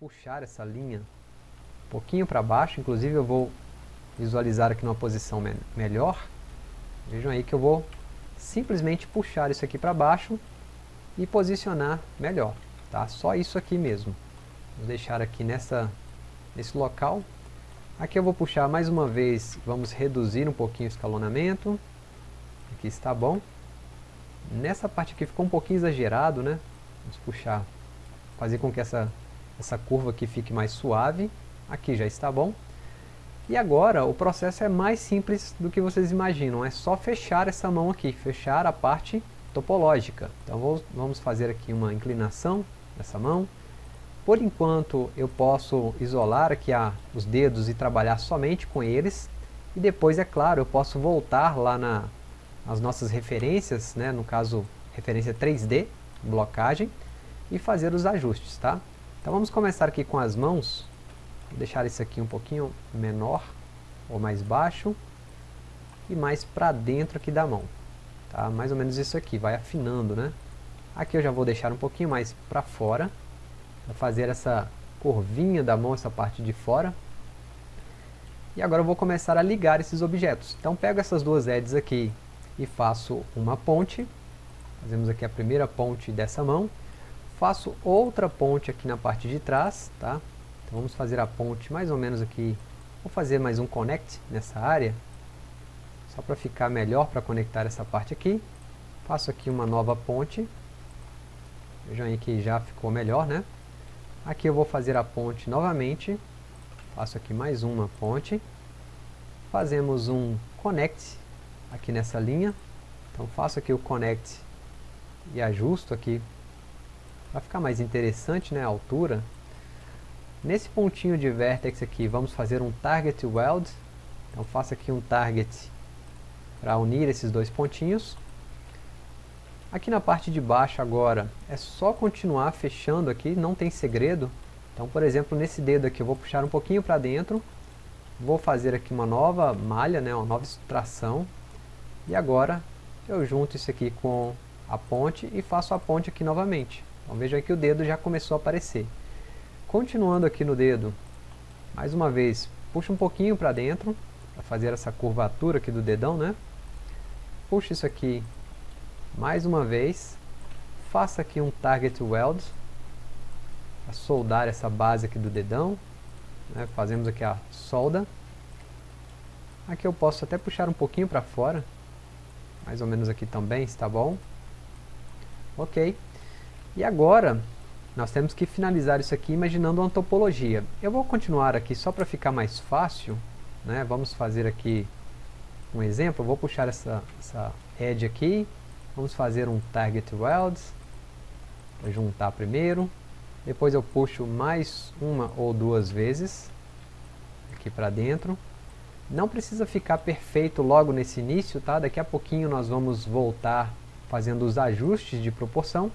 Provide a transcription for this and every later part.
puxar essa linha um pouquinho para baixo, inclusive eu vou visualizar aqui numa posição me melhor. Vejam aí que eu vou simplesmente puxar isso aqui para baixo e posicionar melhor, tá? Só isso aqui mesmo. Vou deixar aqui nessa, nesse local. Aqui eu vou puxar mais uma vez, vamos reduzir um pouquinho o escalonamento. Aqui está bom. Nessa parte aqui ficou um pouquinho exagerado, né? Vamos puxar, fazer com que essa, essa curva aqui fique mais suave. Aqui já está bom. E agora o processo é mais simples do que vocês imaginam, é só fechar essa mão aqui, fechar a parte topológica. Então vou, vamos fazer aqui uma inclinação dessa mão. Por enquanto eu posso isolar aqui a, os dedos e trabalhar somente com eles. E depois, é claro, eu posso voltar lá na, nas nossas referências, né, no caso referência 3D, blocagem, e fazer os ajustes. Tá? Então vamos começar aqui com as mãos Vou deixar isso aqui um pouquinho menor ou mais baixo e mais para dentro aqui da mão. Tá? Mais ou menos isso aqui, vai afinando, né? Aqui eu já vou deixar um pouquinho mais para fora, para fazer essa curvinha da mão, essa parte de fora. E agora eu vou começar a ligar esses objetos. Então pego essas duas edges aqui e faço uma ponte. Fazemos aqui a primeira ponte dessa mão. Faço outra ponte aqui na parte de trás, tá? Então vamos fazer a ponte mais ou menos aqui. Vou fazer mais um connect nessa área. Só para ficar melhor para conectar essa parte aqui. Faço aqui uma nova ponte. Vejam aí que já ficou melhor, né? Aqui eu vou fazer a ponte novamente. Faço aqui mais uma ponte. Fazemos um connect aqui nessa linha. Então faço aqui o connect e ajusto aqui para ficar mais interessante né, a altura Nesse pontinho de vertex aqui, vamos fazer um target weld. Então faço aqui um target para unir esses dois pontinhos. Aqui na parte de baixo agora, é só continuar fechando aqui, não tem segredo. Então, por exemplo, nesse dedo aqui eu vou puxar um pouquinho para dentro. Vou fazer aqui uma nova malha, né, uma nova extração. E agora eu junto isso aqui com a ponte e faço a ponte aqui novamente. Então veja que o dedo já começou a aparecer. Continuando aqui no dedo, mais uma vez, puxa um pouquinho para dentro, para fazer essa curvatura aqui do dedão, né? Puxa isso aqui mais uma vez, faça aqui um target weld, para soldar essa base aqui do dedão, né? fazemos aqui a solda. Aqui eu posso até puxar um pouquinho para fora, mais ou menos aqui também, está bom? Ok. E agora, nós temos que finalizar isso aqui imaginando uma topologia. Eu vou continuar aqui só para ficar mais fácil. Né? Vamos fazer aqui um exemplo. Eu vou puxar essa, essa edge aqui. Vamos fazer um target weld. Vou juntar primeiro. Depois eu puxo mais uma ou duas vezes. Aqui para dentro. Não precisa ficar perfeito logo nesse início, tá? Daqui a pouquinho nós vamos voltar fazendo os ajustes de proporção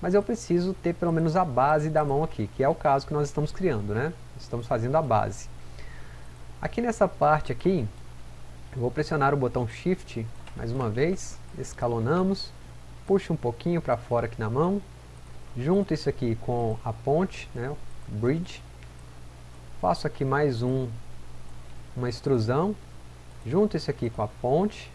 mas eu preciso ter pelo menos a base da mão aqui, que é o caso que nós estamos criando, né? Estamos fazendo a base. Aqui nessa parte aqui, eu vou pressionar o botão Shift mais uma vez, escalonamos, puxo um pouquinho para fora aqui na mão, junto isso aqui com a ponte, né, bridge, faço aqui mais um, uma extrusão, junto isso aqui com a ponte,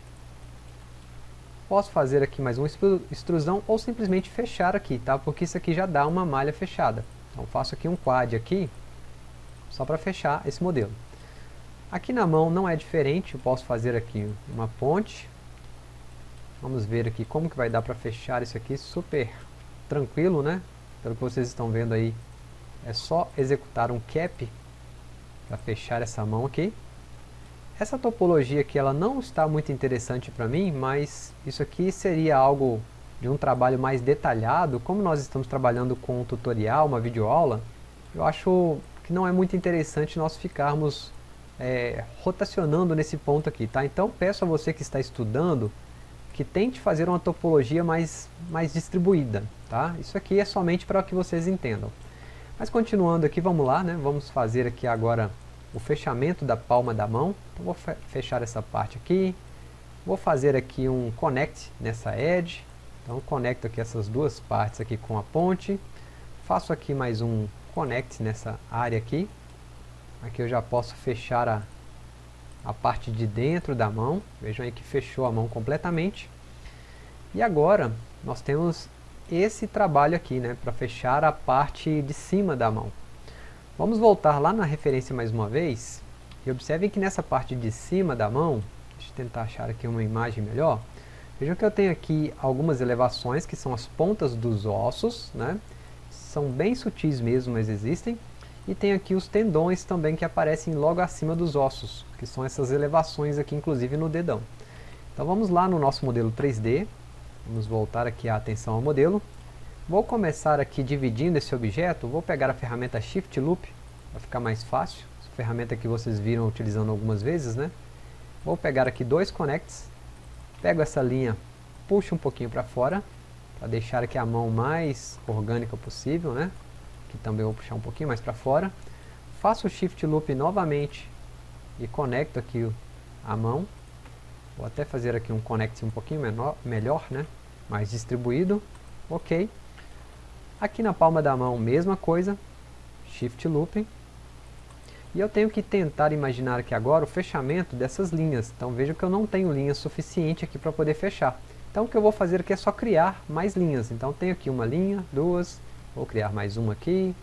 Posso fazer aqui mais uma extrusão ou simplesmente fechar aqui, tá? Porque isso aqui já dá uma malha fechada. Então faço aqui um quad aqui, só para fechar esse modelo. Aqui na mão não é diferente, eu posso fazer aqui uma ponte. Vamos ver aqui como que vai dar para fechar isso aqui super tranquilo, né? Pelo que vocês estão vendo aí, é só executar um cap para fechar essa mão aqui. Essa topologia aqui ela não está muito interessante para mim, mas isso aqui seria algo de um trabalho mais detalhado, como nós estamos trabalhando com um tutorial, uma videoaula, eu acho que não é muito interessante nós ficarmos é, rotacionando nesse ponto aqui, tá? Então peço a você que está estudando que tente fazer uma topologia mais, mais distribuída, tá? Isso aqui é somente para que vocês entendam. Mas continuando aqui, vamos lá, né? Vamos fazer aqui agora o fechamento da palma da mão. Então vou fechar essa parte aqui. Vou fazer aqui um connect nessa edge. Então conecto aqui essas duas partes aqui com a ponte. Faço aqui mais um connect nessa área aqui. Aqui eu já posso fechar a, a parte de dentro da mão. Vejam aí que fechou a mão completamente. E agora nós temos esse trabalho aqui, né, para fechar a parte de cima da mão. Vamos voltar lá na referência mais uma vez, e observem que nessa parte de cima da mão, deixa eu tentar achar aqui uma imagem melhor, vejam que eu tenho aqui algumas elevações, que são as pontas dos ossos, né, são bem sutis mesmo, mas existem, e tem aqui os tendões também que aparecem logo acima dos ossos, que são essas elevações aqui, inclusive no dedão. Então vamos lá no nosso modelo 3D, Vamos voltar aqui a atenção ao modelo. Vou começar aqui dividindo esse objeto, vou pegar a ferramenta Shift Loop, para ficar mais fácil, essa ferramenta que vocês viram utilizando algumas vezes, né? Vou pegar aqui dois connects, pego essa linha, puxo um pouquinho para fora, para deixar aqui a mão mais orgânica possível, né? Aqui também vou puxar um pouquinho mais para fora. Faço o Shift Loop novamente e conecto aqui a mão, Vou até fazer aqui um connect um pouquinho menor, melhor, né? Mais distribuído. Ok. Aqui na palma da mão, mesma coisa. Shift Looping. E eu tenho que tentar imaginar aqui agora o fechamento dessas linhas. Então veja que eu não tenho linha suficiente aqui para poder fechar. Então o que eu vou fazer aqui é só criar mais linhas. Então tenho aqui uma linha, duas, vou criar mais uma aqui.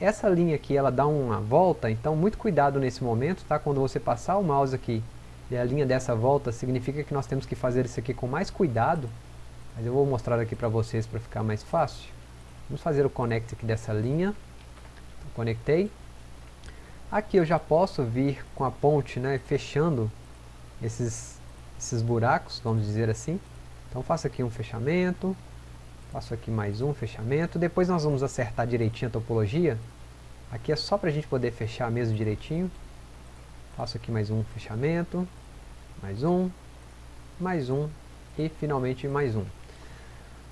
Essa linha aqui ela dá uma volta, então muito cuidado nesse momento, tá? Quando você passar o mouse aqui e a linha dessa volta significa que nós temos que fazer isso aqui com mais cuidado, mas eu vou mostrar aqui para vocês para ficar mais fácil. Vamos fazer o connect aqui dessa linha, então, conectei. Aqui eu já posso vir com a ponte, né, fechando esses, esses buracos, vamos dizer assim. Então faço aqui um fechamento, faço aqui mais um fechamento, depois nós vamos acertar direitinho a topologia. Aqui é só para a gente poder fechar mesmo direitinho. Faço aqui mais um fechamento, mais um, mais um e finalmente mais um.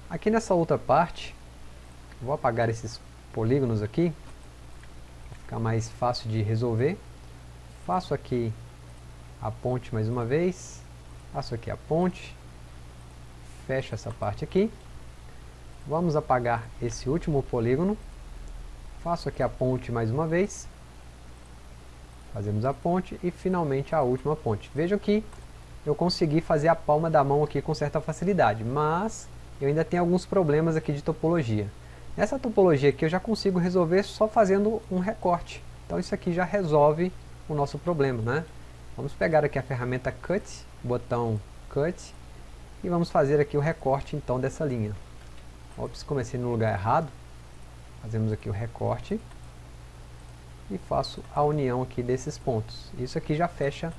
Aqui nessa outra parte, vou apagar esses polígonos aqui, ficar mais fácil de resolver. Faço aqui a ponte mais uma vez, faço aqui a ponte, fecho essa parte aqui. Vamos apagar esse último polígono, faço aqui a ponte mais uma vez, Fazemos a ponte e finalmente a última ponte. Vejam que eu consegui fazer a palma da mão aqui com certa facilidade, mas eu ainda tenho alguns problemas aqui de topologia. Nessa topologia aqui eu já consigo resolver só fazendo um recorte. Então isso aqui já resolve o nosso problema, né? Vamos pegar aqui a ferramenta Cut, botão Cut, e vamos fazer aqui o recorte então dessa linha. Ops, comecei no lugar errado. Fazemos aqui o recorte e faço a união aqui desses pontos. Isso aqui já fecha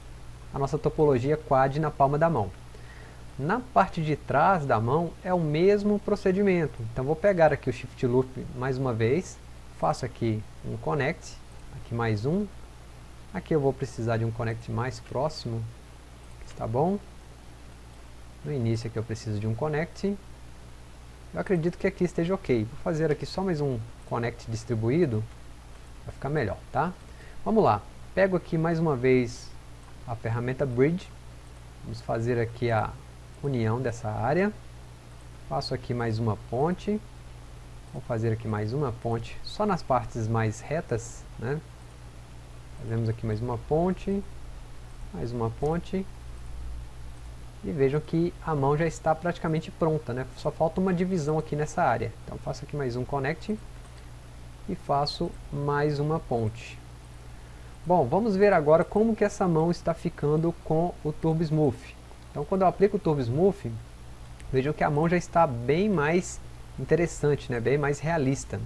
a nossa topologia quad na palma da mão. Na parte de trás da mão é o mesmo procedimento. Então vou pegar aqui o Shift Loop mais uma vez, faço aqui um Connect, aqui mais um. Aqui eu vou precisar de um Connect mais próximo, está bom? No início aqui eu preciso de um Connect. Eu acredito que aqui esteja ok. Vou fazer aqui só mais um Connect distribuído, vai ficar melhor, tá? Vamos lá, pego aqui mais uma vez a ferramenta Bridge, vamos fazer aqui a união dessa área, faço aqui mais uma ponte, vou fazer aqui mais uma ponte só nas partes mais retas, né? Fazemos aqui mais uma ponte, mais uma ponte, e vejam que a mão já está praticamente pronta, né? Só falta uma divisão aqui nessa área. Então faço aqui mais um connect, e faço mais uma ponte. Bom, vamos ver agora como que essa mão está ficando com o Turbo Smooth. Então quando eu aplico o Turbo Smooth, vejam que a mão já está bem mais interessante, né? bem mais realista.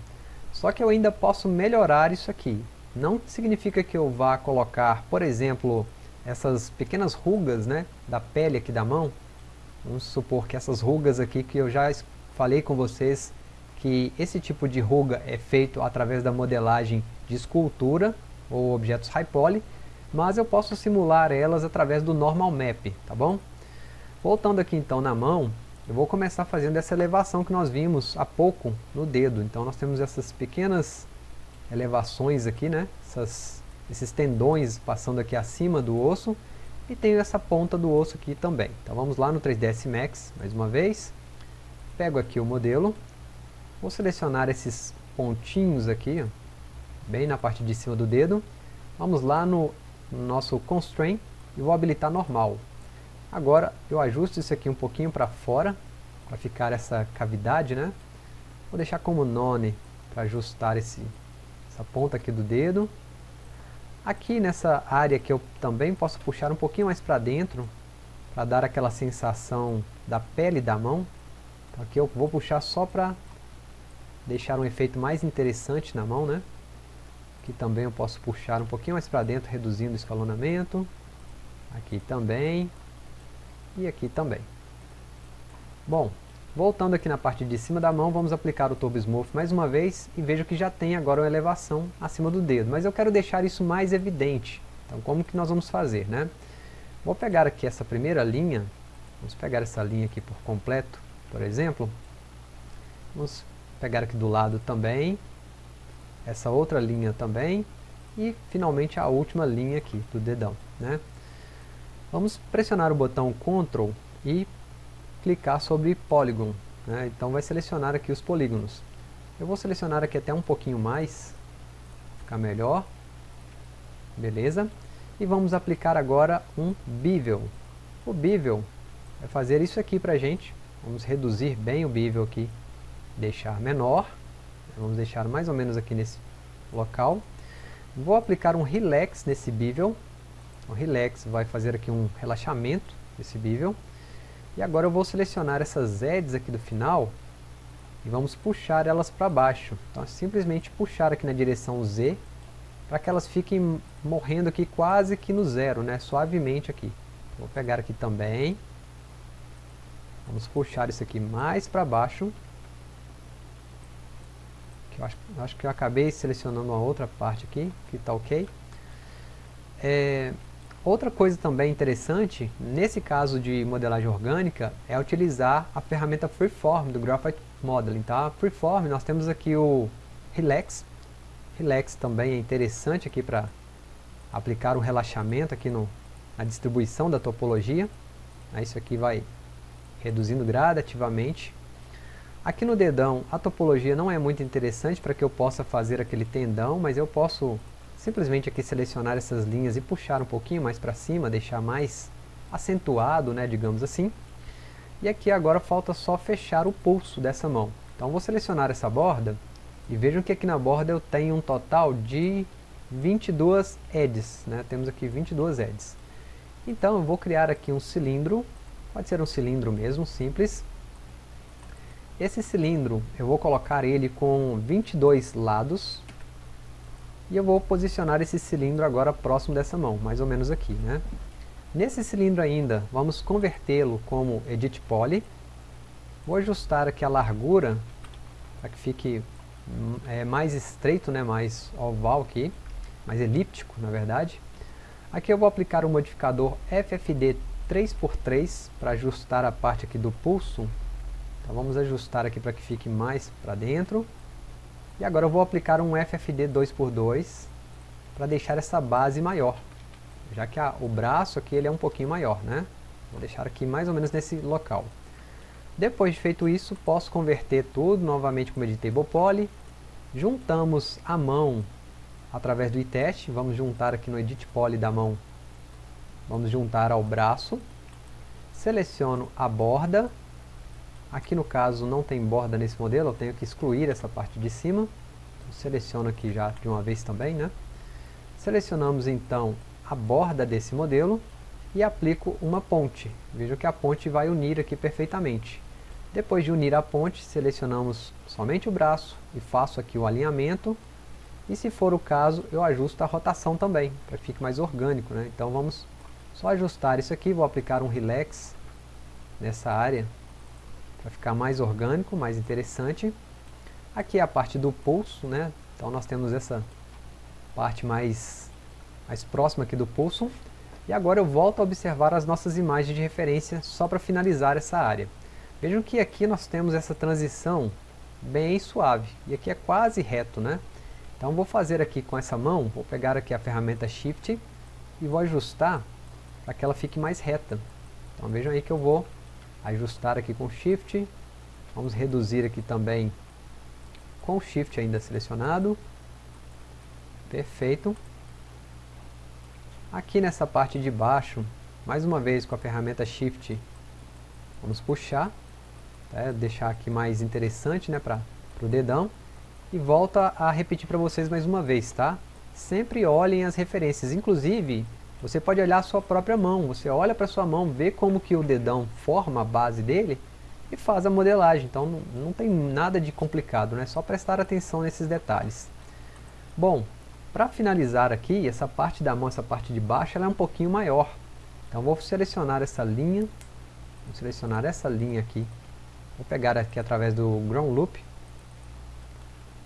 Só que eu ainda posso melhorar isso aqui. Não significa que eu vá colocar, por exemplo, essas pequenas rugas né, da pele aqui da mão. Vamos supor que essas rugas aqui que eu já falei com vocês que esse tipo de ruga é feito através da modelagem de escultura ou objetos high poly, mas eu posso simular elas através do normal map, tá bom? Voltando aqui então na mão, eu vou começar fazendo essa elevação que nós vimos há pouco no dedo. Então nós temos essas pequenas elevações aqui, né? Essas, esses tendões passando aqui acima do osso e tenho essa ponta do osso aqui também. Então vamos lá no 3ds Max mais uma vez, pego aqui o modelo, Vou selecionar esses pontinhos aqui, bem na parte de cima do dedo. Vamos lá no nosso Constraint e vou habilitar normal. Agora eu ajusto isso aqui um pouquinho para fora, para ficar essa cavidade, né? Vou deixar como none para ajustar esse, essa ponta aqui do dedo. Aqui nessa área que eu também posso puxar um pouquinho mais para dentro, para dar aquela sensação da pele da mão. Então aqui eu vou puxar só para deixar um efeito mais interessante na mão, né? Aqui também eu posso puxar um pouquinho mais para dentro, reduzindo o escalonamento. Aqui também. E aqui também. Bom, voltando aqui na parte de cima da mão, vamos aplicar o Turbo Smooth mais uma vez e vejo que já tem agora uma elevação acima do dedo. Mas eu quero deixar isso mais evidente. Então como que nós vamos fazer, né? Vou pegar aqui essa primeira linha, vamos pegar essa linha aqui por completo, por exemplo. Vamos pegar aqui do lado também, essa outra linha também, e finalmente a última linha aqui do dedão. Né? Vamos pressionar o botão Ctrl e clicar sobre Polygon. Né? Então vai selecionar aqui os polígonos. Eu vou selecionar aqui até um pouquinho mais, ficar melhor. Beleza? E vamos aplicar agora um bevel. O bevel vai fazer isso aqui para a gente. Vamos reduzir bem o bevel aqui, deixar menor. Vamos deixar mais ou menos aqui nesse local. Vou aplicar um relax nesse bevel. O relax vai fazer aqui um relaxamento nesse bevel. E agora eu vou selecionar essas edges aqui do final e vamos puxar elas para baixo. Então é simplesmente puxar aqui na direção Z para que elas fiquem morrendo aqui quase que no zero, né? suavemente aqui. Vou pegar aqui também, vamos puxar isso aqui mais para baixo. Eu acho, acho, que eu acabei selecionando uma outra parte aqui, que está ok. É, outra coisa também interessante, nesse caso de modelagem orgânica, é utilizar a ferramenta Freeform do Graphite Modeling. Tá? Freeform, nós temos aqui o Relax, Relax também é interessante aqui para aplicar um relaxamento aqui no, na distribuição da topologia. Isso aqui vai reduzindo gradativamente. Aqui no dedão a topologia não é muito interessante para que eu possa fazer aquele tendão, mas eu posso simplesmente aqui selecionar essas linhas e puxar um pouquinho mais para cima, deixar mais acentuado, né, digamos assim. E aqui agora falta só fechar o pulso dessa mão. Então vou selecionar essa borda e vejam que aqui na borda eu tenho um total de 22 edges, né? temos aqui 22 edges. Então eu vou criar aqui um cilindro, pode ser um cilindro mesmo, simples. Esse cilindro, eu vou colocar ele com 22 lados, e eu vou posicionar esse cilindro agora próximo dessa mão, mais ou menos aqui. Né? Nesse cilindro ainda, vamos convertê-lo como Edit Poly, vou ajustar aqui a largura, para que fique é, mais estreito, né, mais oval aqui, mais elíptico na verdade. Aqui eu vou aplicar o modificador FFD 3x3 para ajustar a parte aqui do pulso. Então vamos ajustar aqui para que fique mais para dentro. E agora eu vou aplicar um FFD 2x2 para deixar essa base maior. Já que a, o braço aqui ele é um pouquinho maior, né? Vou deixar aqui mais ou menos nesse local. Depois de feito isso, posso converter tudo novamente como Editable Poly. Juntamos a mão através do iTest. Vamos juntar aqui no Edit Poly da mão. Vamos juntar ao braço. Seleciono a borda. Aqui no caso não tem borda nesse modelo, eu tenho que excluir essa parte de cima. Seleciono aqui já de uma vez também, né? Selecionamos então a borda desse modelo e aplico uma ponte. Veja que a ponte vai unir aqui perfeitamente. Depois de unir a ponte, selecionamos somente o braço e faço aqui o alinhamento. E se for o caso, eu ajusto a rotação também, para que fique mais orgânico. Né? Então vamos só ajustar isso aqui, vou aplicar um relax nessa área, para ficar mais orgânico, mais interessante. Aqui é a parte do pulso, né? então nós temos essa parte mais, mais próxima aqui do pulso. E agora eu volto a observar as nossas imagens de referência só para finalizar essa área. Vejam que aqui nós temos essa transição bem suave, e aqui é quase reto, né? Então vou fazer aqui com essa mão, vou pegar aqui a ferramenta Shift e vou ajustar para que ela fique mais reta. Então vejam aí que eu vou ajustar aqui com Shift, vamos reduzir aqui também com Shift ainda selecionado, Perfeito. Aqui nessa parte de baixo, mais uma vez com a ferramenta Shift, vamos puxar, tá? deixar aqui mais interessante né, para o dedão, e volta a repetir para vocês mais uma vez, tá? Sempre olhem as referências, inclusive você pode olhar a sua própria mão, você olha para sua mão, vê como que o dedão forma a base dele e faz a modelagem, então não, não tem nada de complicado, né? só prestar atenção nesses detalhes. Bom, para finalizar aqui, essa parte da mão, essa parte de baixo, ela é um pouquinho maior. Então vou selecionar essa linha, vou selecionar essa linha aqui. Vou pegar aqui através do Ground Loop.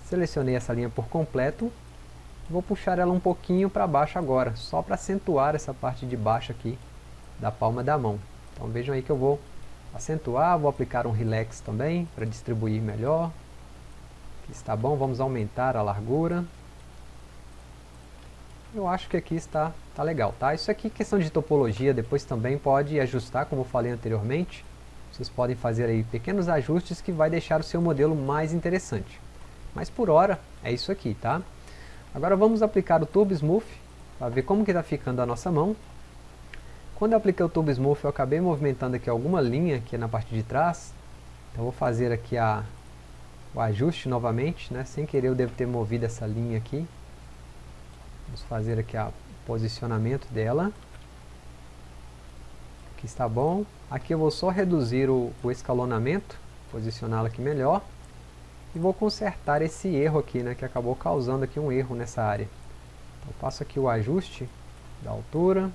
Selecionei essa linha por completo. Vou puxar ela um pouquinho para baixo agora, só para acentuar essa parte de baixo aqui da palma da mão. Então vejam aí que eu vou acentuar, vou aplicar um relax também, para distribuir melhor. Aqui está bom, vamos aumentar a largura eu acho que aqui está, está legal, tá? Isso aqui questão de topologia, depois também pode ajustar, como eu falei anteriormente. Vocês podem fazer aí pequenos ajustes que vai deixar o seu modelo mais interessante. Mas por hora, é isso aqui, tá? Agora vamos aplicar o Turbo Smooth, para ver como que está ficando a nossa mão. Quando eu apliquei o Turbo Smooth, eu acabei movimentando aqui alguma linha aqui na parte de trás. Então vou fazer aqui a, o ajuste novamente, né? Sem querer eu devo ter movido essa linha aqui. Vamos fazer aqui o posicionamento dela. Aqui está bom. Aqui eu vou só reduzir o, o escalonamento, posicioná-la aqui melhor. E vou consertar esse erro aqui, né, que acabou causando aqui um erro nessa área. Então faço aqui o ajuste da altura.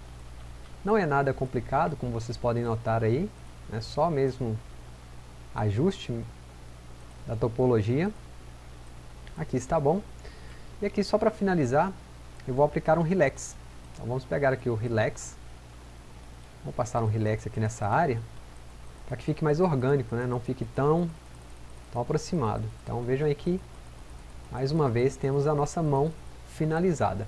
Não é nada complicado, como vocês podem notar aí. É só mesmo ajuste da topologia. Aqui está bom. E aqui só para finalizar, eu vou aplicar um relax. Então vamos pegar aqui o relax, vou passar um relax aqui nessa área, para que fique mais orgânico, né? não fique tão, tão aproximado. Então vejam aí que, mais uma vez, temos a nossa mão finalizada.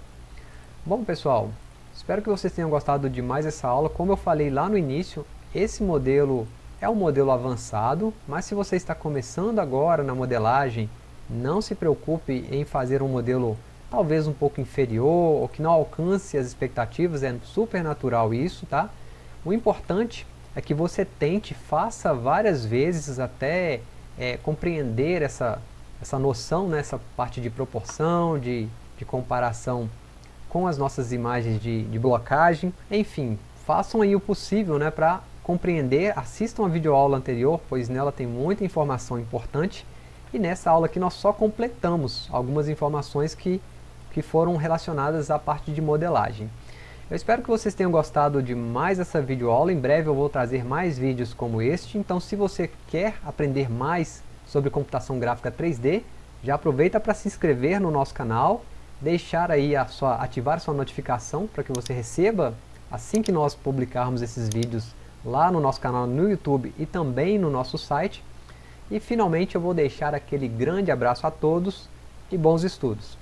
Bom pessoal, espero que vocês tenham gostado de mais essa aula. Como eu falei lá no início, esse modelo é um modelo avançado, mas se você está começando agora na modelagem, não se preocupe em fazer um modelo talvez um pouco inferior, ou que não alcance as expectativas, é super natural isso, tá? O importante é que você tente, faça várias vezes até é, compreender essa, essa noção, né, essa parte de proporção, de, de comparação com as nossas imagens de, de blocagem, enfim, façam aí o possível né, para compreender, assistam a videoaula anterior, pois nela tem muita informação importante, e nessa aula aqui nós só completamos algumas informações que que foram relacionadas à parte de modelagem. Eu espero que vocês tenham gostado de mais essa videoaula, em breve eu vou trazer mais vídeos como este, então se você quer aprender mais sobre computação gráfica 3D, já aproveita para se inscrever no nosso canal, deixar aí a sua, ativar sua notificação para que você receba assim que nós publicarmos esses vídeos lá no nosso canal no YouTube e também no nosso site. E finalmente eu vou deixar aquele grande abraço a todos e bons estudos.